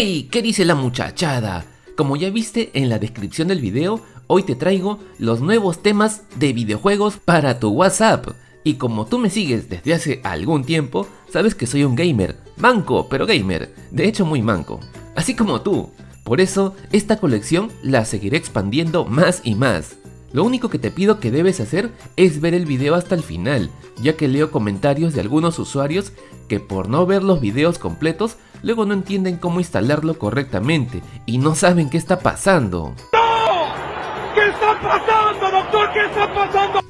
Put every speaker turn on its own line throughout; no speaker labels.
¡Hey! ¿Qué dice la muchachada? Como ya viste en la descripción del video, hoy te traigo los nuevos temas de videojuegos para tu WhatsApp. Y como tú me sigues desde hace algún tiempo, sabes que soy un gamer, manco, pero gamer, de hecho muy manco, así como tú. Por eso, esta colección la seguiré expandiendo más y más. Lo único que te pido que debes hacer es ver el video hasta el final, ya que leo comentarios de algunos usuarios que por no ver los videos completos, luego no entienden cómo instalarlo correctamente y no saben qué está pasando.
¡No! ¿Qué está pasando, doctor? ¿Qué está pasando?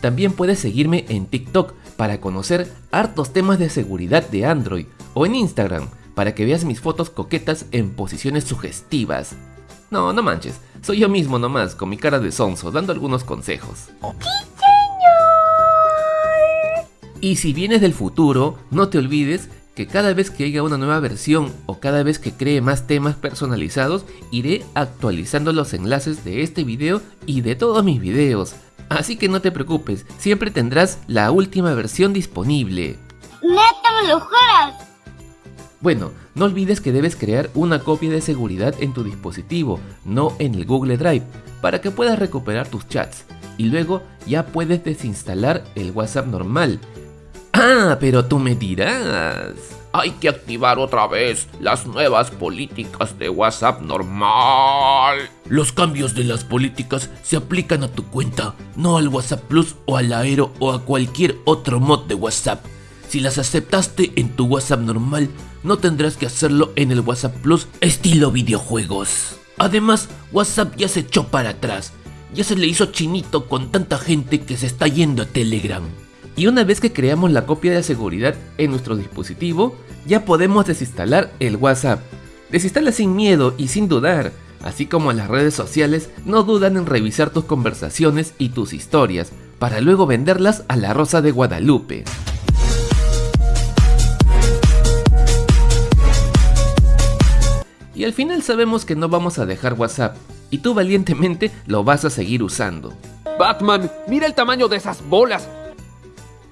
También puedes seguirme en TikTok para conocer hartos temas de seguridad de Android o en Instagram para que veas mis fotos coquetas en posiciones sugestivas. No, no manches, soy yo mismo nomás, con mi cara de sonso, dando algunos consejos. Y si vienes del futuro, no te olvides que cada vez que haya una nueva versión o cada vez que cree más temas personalizados, iré actualizando los enlaces de este video y de todos mis videos. Así que no te preocupes, siempre tendrás la última versión disponible.
¡Neta me lo juras!
Bueno, no olvides que debes crear una copia de seguridad en tu dispositivo, no en el Google Drive, para que puedas recuperar tus chats. Y luego ya puedes desinstalar el WhatsApp normal. Ah, pero tú me dirás.
Hay que activar otra vez las nuevas políticas de WhatsApp normal.
Los cambios de las políticas se aplican a tu cuenta, no al WhatsApp Plus o al Aero o a cualquier otro mod de WhatsApp. Si las aceptaste en tu WhatsApp normal, no tendrás que hacerlo en el WhatsApp Plus estilo videojuegos. Además, WhatsApp ya se echó para atrás. Ya se le hizo chinito con tanta gente que se está yendo a Telegram.
Y una vez que creamos la copia de seguridad en nuestro dispositivo, ya podemos desinstalar el WhatsApp. Desinstala sin miedo y sin dudar. Así como las redes sociales no dudan en revisar tus conversaciones y tus historias, para luego venderlas a la Rosa de Guadalupe. Y al final sabemos que no vamos a dejar WhatsApp, y tú valientemente lo vas a seguir usando.
Batman, mira el tamaño de esas bolas.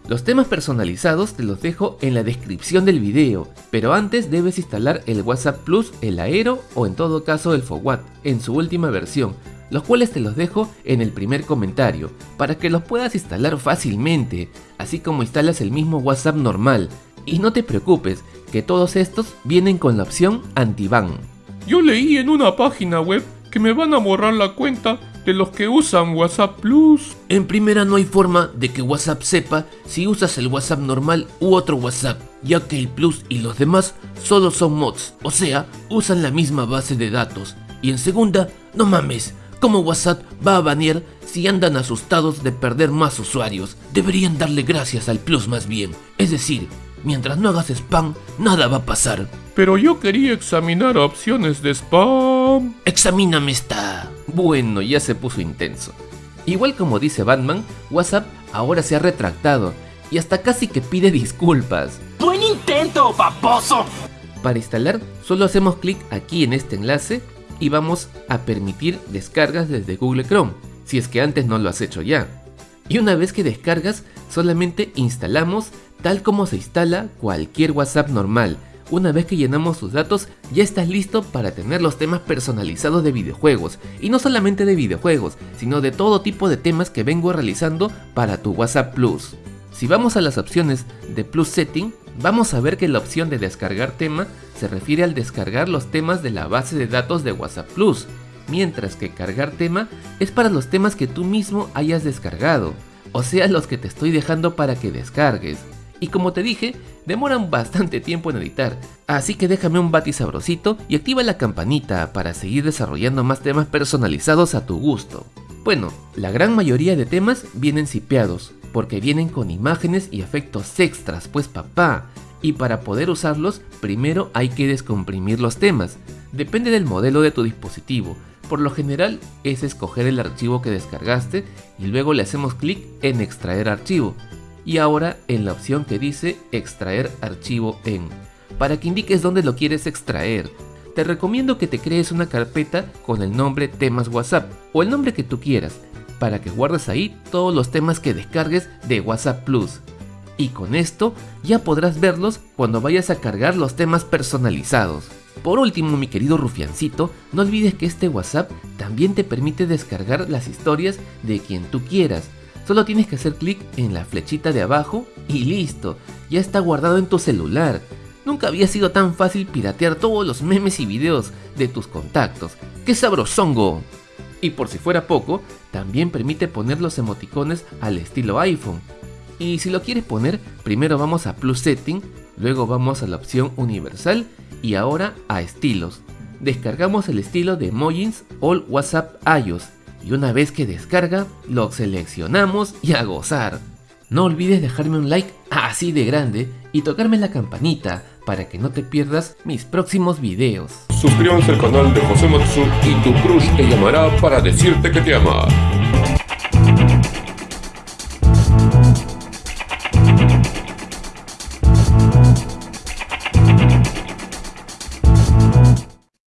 Los temas personalizados te los dejo en la descripción del video, pero antes debes instalar el WhatsApp Plus, el Aero o en todo caso el FOWAT en su última versión, los cuales te los dejo en el primer comentario, para que los puedas instalar fácilmente, así como instalas el mismo WhatsApp normal. Y no te preocupes, que todos estos vienen con la opción anti-ban.
Yo leí en una página web que me van a borrar la cuenta de los que usan WhatsApp Plus.
En primera no hay forma de que WhatsApp sepa si usas el WhatsApp normal u otro WhatsApp, ya que el Plus y los demás solo son mods, o sea, usan la misma base de datos. Y en segunda, no mames, ¿cómo WhatsApp va a banear si andan asustados de perder más usuarios? Deberían darle gracias al Plus más bien, es decir, mientras no hagas spam, nada va a pasar.
Pero yo quería examinar opciones de spam.
Examíname esta.
Bueno, ya se puso intenso. Igual como dice Batman, WhatsApp ahora se ha retractado y hasta casi que pide disculpas.
¡Buen intento, paposo!
Para instalar, solo hacemos clic aquí en este enlace y vamos a permitir descargas desde Google Chrome, si es que antes no lo has hecho ya. Y una vez que descargas, solamente instalamos tal como se instala cualquier WhatsApp normal, una vez que llenamos sus datos, ya estás listo para tener los temas personalizados de videojuegos, y no solamente de videojuegos, sino de todo tipo de temas que vengo realizando para tu WhatsApp Plus. Si vamos a las opciones de Plus Setting, vamos a ver que la opción de descargar tema se refiere al descargar los temas de la base de datos de WhatsApp Plus, mientras que cargar tema es para los temas que tú mismo hayas descargado, o sea los que te estoy dejando para que descargues. Y como te dije, demoran bastante tiempo en editar, así que déjame un bati sabrosito y activa la campanita para seguir desarrollando más temas personalizados a tu gusto. Bueno, la gran mayoría de temas vienen sipeados, porque vienen con imágenes y efectos extras, pues papá, y para poder usarlos, primero hay que descomprimir los temas. Depende del modelo de tu dispositivo. Por lo general es escoger el archivo que descargaste y luego le hacemos clic en extraer archivo y ahora en la opción que dice extraer archivo en, para que indiques dónde lo quieres extraer. Te recomiendo que te crees una carpeta con el nombre temas WhatsApp o el nombre que tú quieras, para que guardes ahí todos los temas que descargues de WhatsApp Plus. Y con esto ya podrás verlos cuando vayas a cargar los temas personalizados. Por último, mi querido rufiancito, no olvides que este WhatsApp también te permite descargar las historias de quien tú quieras. Solo tienes que hacer clic en la flechita de abajo y listo, ya está guardado en tu celular. Nunca había sido tan fácil piratear todos los memes y videos de tus contactos. ¡Qué sabrosongo! Y por si fuera poco, también permite poner los emoticones al estilo iPhone. Y si lo quieres poner, primero vamos a Plus Setting, luego vamos a la opción Universal y ahora a Estilos. Descargamos el estilo de Mojins All WhatsApp iOS y una vez que descarga, lo seleccionamos y a gozar. No olvides dejarme un like así de grande y tocarme la campanita para que no te pierdas mis próximos videos.
Suscríbanse al canal de José Matsu y tu crush te llamará para decirte que te ama.